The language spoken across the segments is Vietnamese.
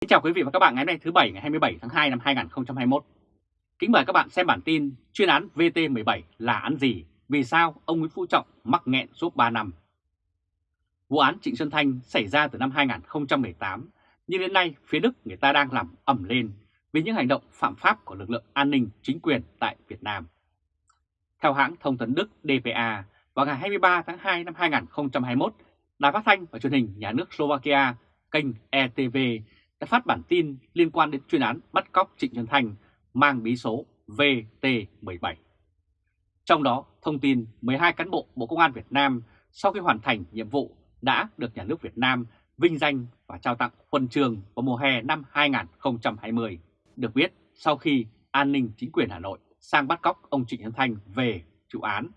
Xin chào quý vị và các bạn ngày hôm nay thứ Bảy ngày 27 tháng 2 năm 2021. Kính mời các bạn xem bản tin chuyên án VT17 là án gì, vì sao ông Nguyễn Phú Trọng mắc nghẹn suốt 3 năm. Vụ án Trịnh Xuân Thanh xảy ra từ năm 2018, nhưng đến nay phía Đức người ta đang làm ẩm lên vì những hành động phạm pháp của lực lượng an ninh chính quyền tại Việt Nam. Theo hãng thông tấn Đức DPA, vào ngày 23 tháng 2 năm 2021, Đài phát thanh và truyền hình nhà nước Slovakia, kênh ETV đã phát bản tin liên quan đến chuyên án bắt cóc Trịnh Xuân Thành mang bí số VT17. Trong đó, thông tin 12 cán bộ Bộ Công an Việt Nam sau khi hoàn thành nhiệm vụ đã được nhà nước Việt Nam vinh danh và trao tặng huân trường vào mùa hè năm 2020. Được biết, sau khi an ninh chính quyền Hà Nội sang bắt cóc ông Trịnh Xuân Thanh về trụ án,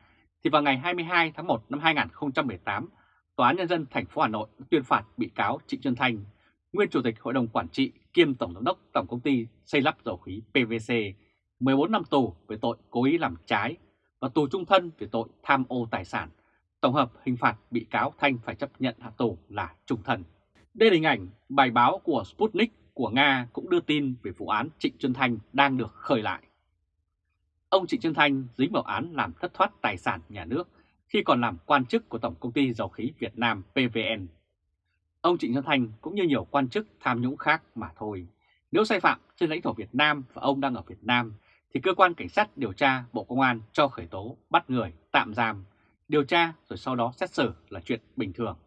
thì vào ngày 22 tháng 1 năm 2018, Tòa án Nhân dân thành phố Hà Nội tuyên phạt bị cáo Trịnh Xuân Thanh, nguyên Chủ tịch Hội đồng Quản trị kiêm Tổng giám đốc Tổng công ty xây lắp dầu khí PVC, 14 năm tù về tội cố ý làm trái và tù trung thân về tội tham ô tài sản. Tổng hợp hình phạt bị cáo Thanh phải chấp nhận hạ tù là trung thân. Đây là hình ảnh bài báo của Sputnik của Nga cũng đưa tin về vụ án Trịnh Xuân Thanh đang được khởi lại. Ông Trịnh Xuân Thanh dính vào án làm thất thoát tài sản nhà nước khi còn làm quan chức của Tổng Công ty Dầu khí Việt Nam PVN. Ông Trịnh Xuân Thanh cũng như nhiều quan chức tham nhũng khác mà thôi. Nếu sai phạm trên lãnh thổ Việt Nam và ông đang ở Việt Nam, thì cơ quan cảnh sát điều tra Bộ Công an cho khởi tố, bắt người, tạm giam, điều tra rồi sau đó xét xử là chuyện bình thường.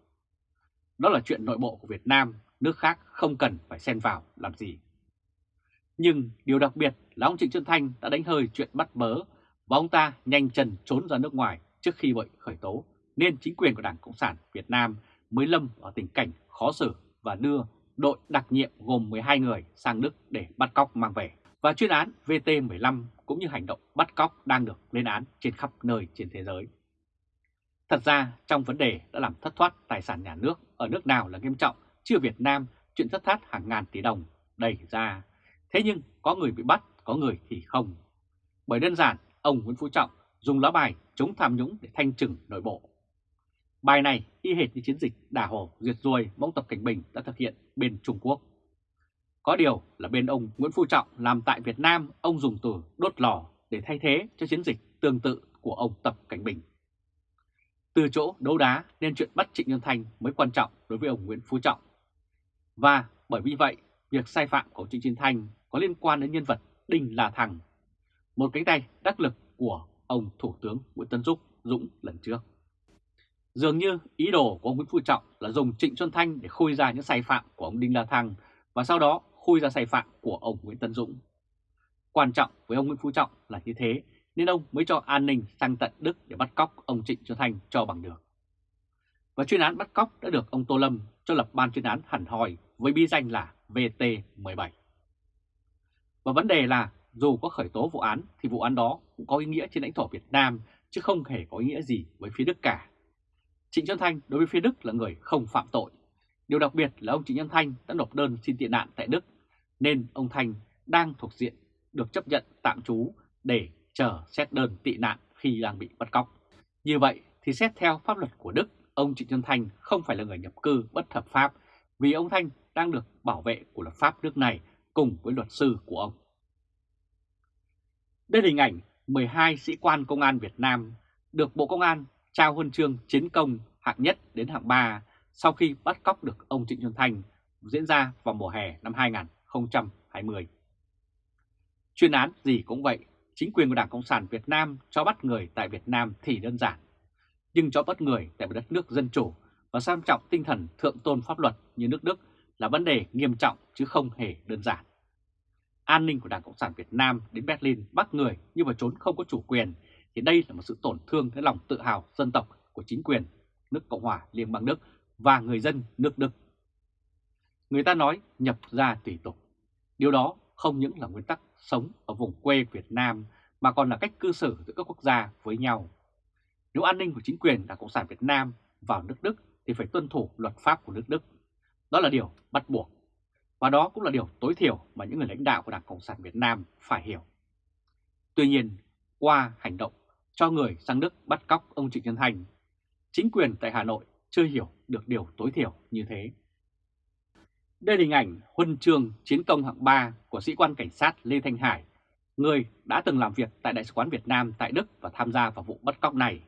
Đó là chuyện nội bộ của Việt Nam, nước khác không cần phải xen vào làm gì. Nhưng điều đặc biệt là ông Trịnh Xuân Thanh đã đánh hơi chuyện bắt bớ và ông ta nhanh chân trốn ra nước ngoài trước khi bị khởi tố, nên chính quyền của Đảng Cộng sản Việt Nam mới lâm ở tình cảnh khó xử và đưa đội đặc nhiệm gồm 12 người sang Đức để bắt cóc mang về. Và chuyên án VT15 cũng như hành động bắt cóc đang được lên án trên khắp nơi trên thế giới. Thật ra trong vấn đề đã làm thất thoát tài sản nhà nước ở nước nào là nghiêm trọng, chưa Việt Nam chuyện thất thoát hàng ngàn tỷ đồng đầy ra. Thế nhưng có người bị bắt, có người thì không. Bởi đơn giản, ông Nguyễn Phú Trọng dùng lá bài chống tham nhũng để thanh trừng nội bộ. Bài này y hệt như chiến dịch đả hổ diệt ruồi mà Tập Cảnh Bình đã thực hiện bên Trung Quốc. Có điều là bên ông Nguyễn Phú Trọng làm tại Việt Nam ông dùng từ đốt lò để thay thế cho chiến dịch tương tự của ông Tập Cảnh Bình. Từ chỗ đấu đá nên chuyện bắt Trịnh Nhân Thanh mới quan trọng đối với ông Nguyễn Phú Trọng. Và bởi vì vậy, việc sai phạm của Trịnh Nhân Thanh có liên quan đến nhân vật Đinh La Thằng, một cánh tay đắc lực của ông Thủ tướng Nguyễn Tân Dũng Dũng lần trước. Dường như ý đồ của ông Nguyễn Phú Trọng là dùng Trịnh Xuân Thanh để khui ra những sai phạm của ông Đinh La Thăng và sau đó khui ra sai phạm của ông Nguyễn Tân Dũng. Quan trọng với ông Nguyễn Phú Trọng là như thế nên ông mới cho an ninh sang tận Đức để bắt cóc ông Trịnh Xuân Thanh cho bằng được. Và chuyên án bắt cóc đã được ông Tô Lâm cho lập ban chuyên án hẳn hòi với bi danh là VT17. Và vấn đề là dù có khởi tố vụ án thì vụ án đó cũng có ý nghĩa trên lãnh thổ Việt Nam chứ không hề có ý nghĩa gì với phía Đức cả. Trịnh Xuân Thanh đối với phía Đức là người không phạm tội. Điều đặc biệt là ông Trịnh Xuân Thanh đã nộp đơn xin tị nạn tại Đức nên ông Thanh đang thuộc diện được chấp nhận tạm trú để chờ xét đơn tị nạn khi đang bị bắt cóc. Như vậy thì xét theo pháp luật của Đức, ông Trịnh Xuân Thanh không phải là người nhập cư bất hợp pháp vì ông Thanh đang được bảo vệ của luật pháp nước này cùng với luật sư của ông. Đây là hình ảnh 12 sĩ quan công an Việt Nam được Bộ Công an trao huân chương chiến công hạng nhất đến hạng 3 sau khi bắt cóc được ông Trịnh Xuân Thanh diễn ra vào mùa hè năm 2020. Chuyên án gì cũng vậy, chính quyền của Đảng Cộng sản Việt Nam cho bắt người tại Việt Nam thì đơn giản, nhưng cho bắt người tại một đất nước dân chủ và xem trọng tinh thần thượng tôn pháp luật như nước Đức là vấn đề nghiêm trọng chứ không hề đơn giản an ninh của Đảng Cộng sản Việt Nam đến Berlin bắt người nhưng mà trốn không có chủ quyền, thì đây là một sự tổn thương đến lòng tự hào dân tộc của chính quyền nước Cộng hòa Liên bang Đức và người dân nước Đức. Người ta nói nhập ra tùy tục. Điều đó không những là nguyên tắc sống ở vùng quê Việt Nam mà còn là cách cư xử giữa các quốc gia với nhau. Nếu an ninh của chính quyền Đảng Cộng sản Việt Nam vào nước Đức thì phải tuân thủ luật pháp của nước Đức. Đó là điều bắt buộc và đó cũng là điều tối thiểu mà những người lãnh đạo của Đảng Cộng sản Việt Nam phải hiểu. Tuy nhiên, qua hành động cho người sang Đức bắt cóc ông Trịnh Nhân Thành, chính quyền tại Hà Nội chưa hiểu được điều tối thiểu như thế. Đây là hình ảnh huân chương chiến công hạng 3 của sĩ quan cảnh sát Lê Thanh Hải, người đã từng làm việc tại Đại sứ quán Việt Nam tại Đức và tham gia vào vụ bắt cóc này,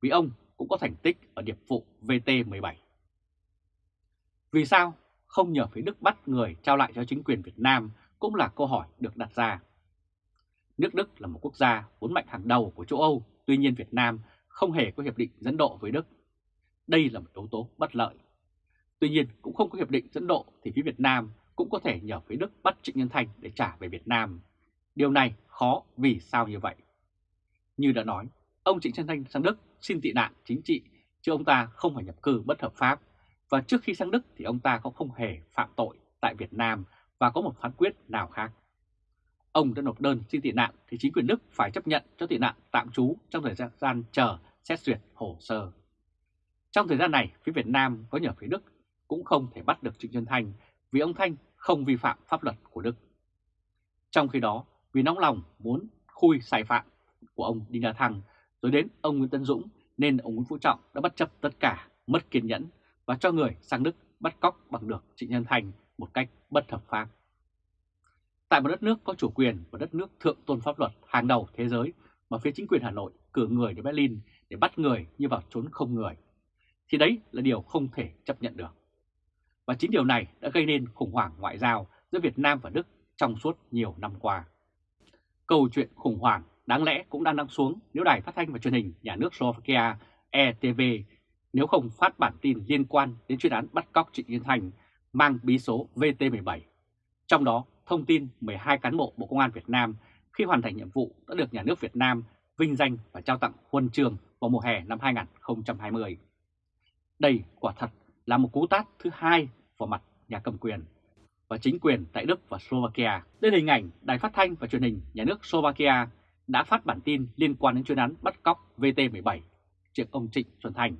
vì ông cũng có thành tích ở điệp vụ VT-17. Vì sao không nhờ phía Đức bắt người trao lại cho chính quyền Việt Nam cũng là câu hỏi được đặt ra. Nước Đức là một quốc gia vốn mạnh hàng đầu của châu Âu, tuy nhiên Việt Nam không hề có hiệp định dẫn độ với Đức. Đây là một yếu tố bất lợi. Tuy nhiên cũng không có hiệp định dẫn độ thì phía Việt Nam cũng có thể nhờ phía Đức bắt Trịnh Nhân Thanh để trả về Việt Nam. Điều này khó vì sao như vậy? Như đã nói, ông Trịnh Nhân Thanh sang Đức xin tị nạn chính trị chứ ông ta không phải nhập cư bất hợp pháp và trước khi sang Đức thì ông ta cũng không hề phạm tội tại Việt Nam và có một phán quyết nào khác. Ông đã nộp đơn xin tị nạn thì chính quyền Đức phải chấp nhận cho tị nạn tạm trú trong thời gian chờ xét duyệt hồ sơ. Trong thời gian này, phía Việt Nam có nhờ phía Đức cũng không thể bắt được Trịnh Xuân Thanh vì ông Thanh không vi phạm pháp luật của Đức. Trong khi đó, vì nóng lòng muốn khui sai phạm của ông Đinh La Thăng rồi đến ông Nguyễn Tân Dũng nên ông Nguyễn Phú Trọng đã bất chấp tất cả, mất kiên nhẫn và cho người sang Đức bắt cóc bằng được Trịnh Nhân Thành một cách bất hợp pháp. Tại một đất nước có chủ quyền và đất nước thượng tôn pháp luật hàng đầu thế giới mà phía chính quyền Hà Nội cử người đến Berlin để bắt người như vào trốn không người, thì đấy là điều không thể chấp nhận được. Và chính điều này đã gây nên khủng hoảng ngoại giao giữa Việt Nam và Đức trong suốt nhiều năm qua. Câu chuyện khủng hoảng đáng lẽ cũng đang đang xuống nếu đài phát thanh và truyền hình nhà nước Slovakia ETV nếu không phát bản tin liên quan đến chuyên án bắt cóc Trịnh Yên Thành mang bí số VT17. Trong đó, thông tin 12 cán bộ Bộ Công an Việt Nam khi hoàn thành nhiệm vụ đã được nhà nước Việt Nam vinh danh và trao tặng huân chương vào mùa hè năm 2020. Đây quả thật là một cú tát thứ hai vào mặt nhà cầm quyền và chính quyền tại Đức và Slovakia. Đây là hình ảnh Đài Phát thanh và Truyền hình Nhà nước Slovakia đã phát bản tin liên quan đến chuyên án bắt cóc VT17 chuyện ông Trịnh Xuân Thành.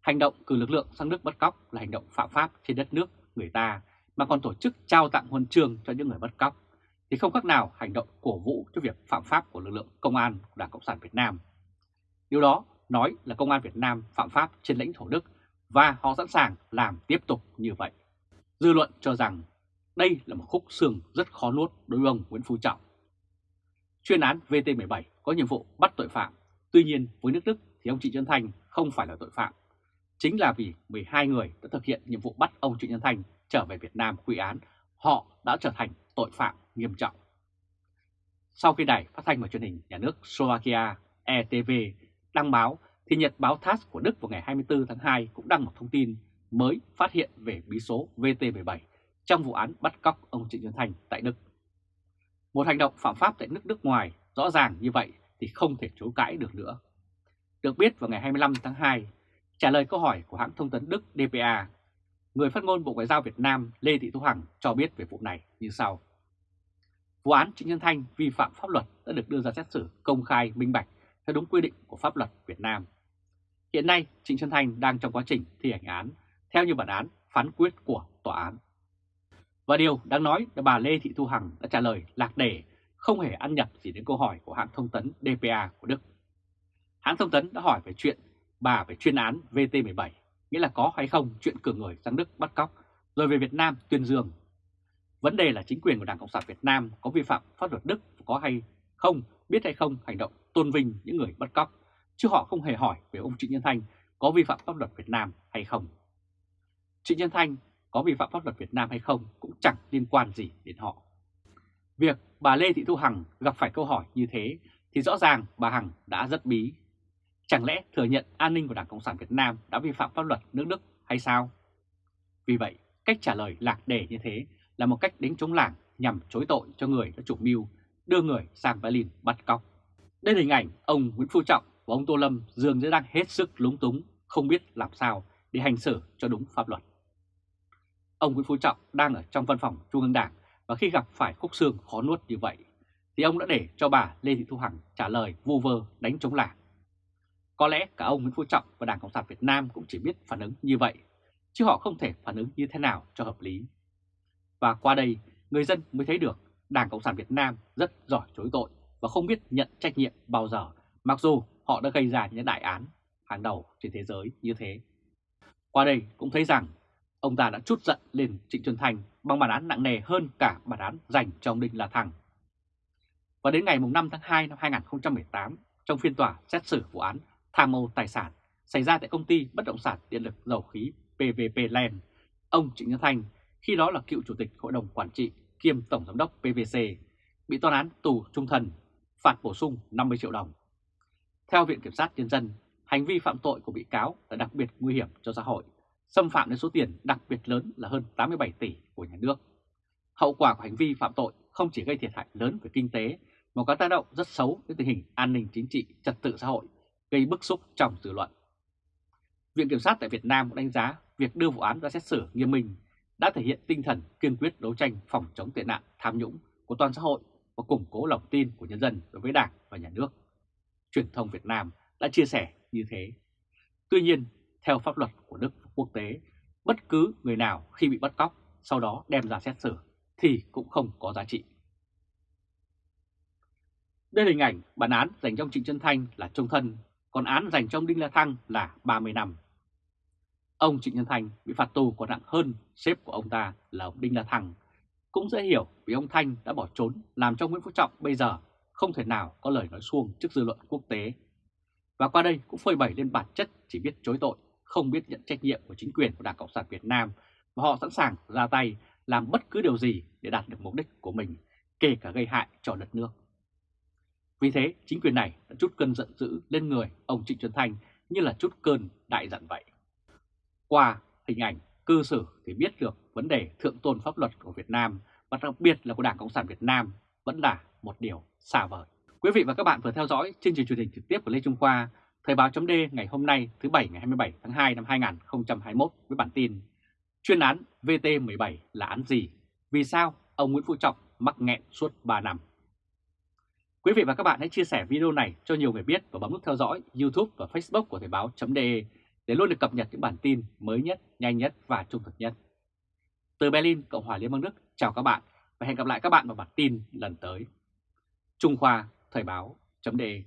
Hành động cử lực lượng sang nước bắt cóc là hành động phạm pháp trên đất nước người ta mà còn tổ chức trao tặng huân chương cho những người bắt cóc thì không khác nào hành động cổ vũ cho việc phạm pháp của lực lượng công an của Đảng Cộng sản Việt Nam. Điều đó nói là công an Việt Nam phạm pháp trên lãnh thổ Đức và họ sẵn sàng làm tiếp tục như vậy. Dư luận cho rằng đây là một khúc xương rất khó nuốt đối với ông Nguyễn Phú Trọng. Chuyên án VT17 có nhiệm vụ bắt tội phạm, tuy nhiên với nước Đức thì ông Trịnh Xuân Thanh không phải là tội phạm. Chính là vì 12 người đã thực hiện nhiệm vụ bắt ông Trịnh Xuân Thanh trở về Việt Nam quy án, họ đã trở thành tội phạm nghiêm trọng. Sau khi đài phát thanh và truyền hình nhà nước Slovakia ETV đăng báo, thì Nhật báo TASS của Đức vào ngày 24 tháng 2 cũng đăng một thông tin mới phát hiện về bí số VT17 trong vụ án bắt cóc ông Trịnh Xuân Thành tại Đức. Một hành động phạm pháp tại nước nước ngoài rõ ràng như vậy thì không thể chối cãi được nữa. Được biết vào ngày 25 tháng 2, trả lời câu hỏi của hãng thông tấn Đức DPA, người phát ngôn Bộ Ngoại giao Việt Nam Lê Thị Thu Hằng cho biết về vụ này như sau. Vụ án Trịnh Nhân Thanh vi phạm pháp luật đã được đưa ra xét xử công khai minh bạch theo đúng quy định của pháp luật Việt Nam. Hiện nay, Trịnh Xuân Thanh đang trong quá trình thi hành án theo như bản án phán quyết của tòa án. Và điều đáng nói là bà Lê Thị Thu Hằng đã trả lời lạc đề, không hề ăn nhập gì đến câu hỏi của hãng thông tấn DPA của Đức. Hãng thông tấn đã hỏi về chuyện bà về chuyên án VT17, nghĩa là có hay không chuyện cử người sang Đức bắt cóc, rồi về Việt Nam tuyên dương. Vấn đề là chính quyền của Đảng Cộng sản Việt Nam có vi phạm pháp luật Đức có hay không, biết hay không hành động tôn vinh những người bắt cóc, chứ họ không hề hỏi về ông Trịnh Nhân Thanh có vi phạm pháp luật Việt Nam hay không. Trịnh Nhân Thanh có vi phạm pháp luật Việt Nam hay không cũng chẳng liên quan gì đến họ. Việc bà Lê Thị Thu Hằng gặp phải câu hỏi như thế thì rõ ràng bà Hằng đã rất bí. Chẳng lẽ thừa nhận an ninh của Đảng Cộng sản Việt Nam đã vi phạm pháp luật nước Đức hay sao? Vì vậy, cách trả lời lạc đề như thế là một cách đánh chống làng nhằm chối tội cho người đã chủ mưu đưa người sang Berlin bắt cóc. Đây là hình ảnh ông Nguyễn Phú Trọng và ông Tô Lâm dường như đang hết sức lúng túng, không biết làm sao để hành xử cho đúng pháp luật. Ông Nguyễn Phú Trọng đang ở trong văn phòng Trung ương Đảng và khi gặp phải khúc xương khó nuốt như vậy, thì ông đã để cho bà Lê Thị Thu Hằng trả lời vu vơ đánh chống làng. Có lẽ cả ông Nguyễn Phú Trọng và Đảng Cộng sản Việt Nam cũng chỉ biết phản ứng như vậy, chứ họ không thể phản ứng như thế nào cho hợp lý. Và qua đây, người dân mới thấy được Đảng Cộng sản Việt Nam rất giỏi chối tội và không biết nhận trách nhiệm bao giờ, mặc dù họ đã gây ra những đại án hàng đầu trên thế giới như thế. Qua đây cũng thấy rằng Ông ta đã chút giận lên Trịnh Xuân Thành bằng bản án nặng nề hơn cả bản án dành cho ông Đinh La Thăng. Và đến ngày 5 tháng 2 năm 2018, trong phiên tòa xét xử vụ án tham mô tài sản xảy ra tại công ty bất động sản điện lực dầu khí PVP Land, ông Trịnh Nhân Thanh, khi đó là cựu chủ tịch hội đồng quản trị kiêm tổng giám đốc PVC, bị toán án tù trung thân, phạt bổ sung 50 triệu đồng. Theo Viện Kiểm sát Nhân dân, hành vi phạm tội của bị cáo là đặc biệt nguy hiểm cho xã hội, xâm phạm đến số tiền đặc biệt lớn là hơn 87 tỷ của nhà nước. Hậu quả của hành vi phạm tội không chỉ gây thiệt hại lớn về kinh tế mà có tác động rất xấu đến tình hình an ninh chính trị, trật tự xã hội, gây bức xúc trong dư luận. Viện Kiểm sát tại Việt Nam cũng đánh giá việc đưa vụ án ra xét xử nghiêm minh đã thể hiện tinh thần kiên quyết đấu tranh phòng chống tệ nạn tham nhũng của toàn xã hội và củng cố lòng tin của nhân dân đối với Đảng và Nhà nước. Truyền thông Việt Nam đã chia sẻ như thế. Tuy nhiên, theo pháp luật của Đức và quốc tế, bất cứ người nào khi bị bắt cóc sau đó đem ra xét xử thì cũng không có giá trị. Đây là hình ảnh bản án dành cho Trịnh Xuân Thanh là trung thân, còn án dành cho ông Đinh La Thăng là 30 năm. Ông Trịnh Nhân Thanh bị phạt tù còn nặng hơn sếp của ông ta là ông Đinh La Thăng. Cũng dễ hiểu vì ông Thanh đã bỏ trốn làm cho Nguyễn Phú Trọng bây giờ không thể nào có lời nói xuông trước dư luận quốc tế. Và qua đây cũng phơi bày lên bản chất chỉ biết chối tội, không biết nhận trách nhiệm của chính quyền của Đảng Cộng sản Việt Nam và họ sẵn sàng ra tay làm bất cứ điều gì để đạt được mục đích của mình, kể cả gây hại cho đất nước. Vì thế, chính quyền này đã chút cơn giận dữ lên người ông Trịnh Xuân Thanh như là chút cơn đại giận vậy. Qua hình ảnh, cư xử thì biết được vấn đề thượng tôn pháp luật của Việt Nam và đặc biệt là của Đảng Cộng sản Việt Nam vẫn là một điều xa vời. Quý vị và các bạn vừa theo dõi chương trình truyền hình trực tiếp của Lê Trung Khoa, Thời báo chấm ngày hôm nay thứ Bảy ngày 27 tháng 2 năm 2021 với bản tin Chuyên án VT17 là án gì? Vì sao ông Nguyễn Phú Trọng mắc nghẹn suốt 3 năm? Quý vị và các bạn hãy chia sẻ video này cho nhiều người biết và bấm nút theo dõi YouTube và Facebook của Thời báo.de để luôn được cập nhật những bản tin mới nhất, nhanh nhất và trung thực nhất. Từ Berlin, Cộng hòa Liên bang Đức, chào các bạn và hẹn gặp lại các bạn vào bản tin lần tới. Trung Khoa, Thời báo.de